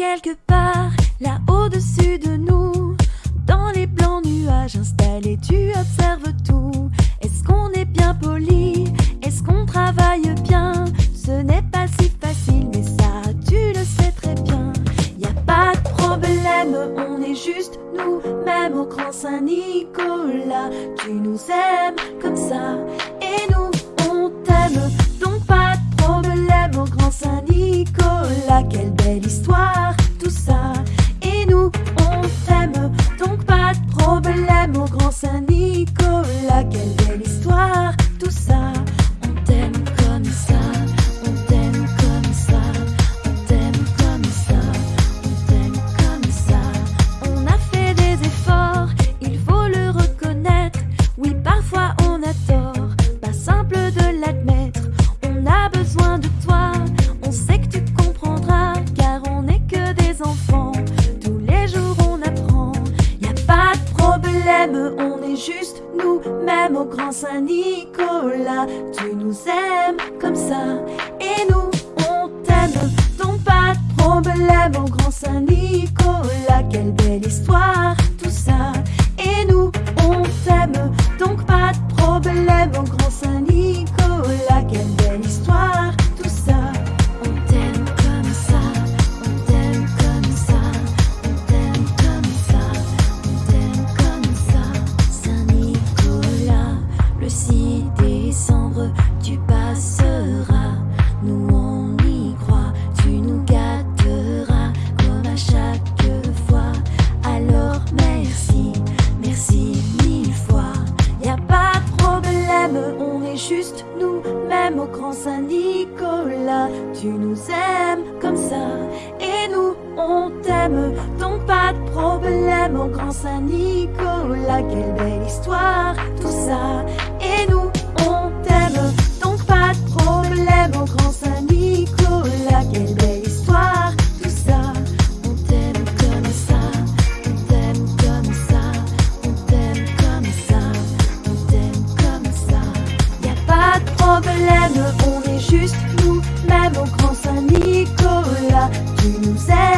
quelque part, là au-dessus de nous, dans les blancs nuages installés, tu observes tout. Est-ce qu'on est bien poli? Est-ce qu'on travaille bien? Ce n'est pas si facile, mais ça, tu le sais très bien. Y a pas de problème, on est juste nous, même au Grand Saint-Nicolas. Tu nous aimes comme ça, Quelle belle histoire, tout ça. Et nous, on t'aime. Donc pas de problème au Grand Saint-Nicolas. Quelle belle histoire, tout ça. On t'aime comme ça. On t'aime comme ça. On t'aime comme ça. On t'aime comme ça. On a fait des efforts, il faut le reconnaître. Oui, parfois on a tort, pas simple de l'admettre. On est juste nous, même au Grand Saint-Nicolas. Tu nous aimes comme ça, et nous on t'aime, donc pas de problème au Grand Saint-Nicolas. Quelle belle histoire, juste nous, même au Grand Saint-Nicolas. Tu nous aimes comme ça, et nous on t'aime. Donc pas de problème au Grand Saint-Nicolas. Quelle belle histoire, tout ça. problème, on est juste nous, même au grand Saint-Nicolas, tu nous aimes.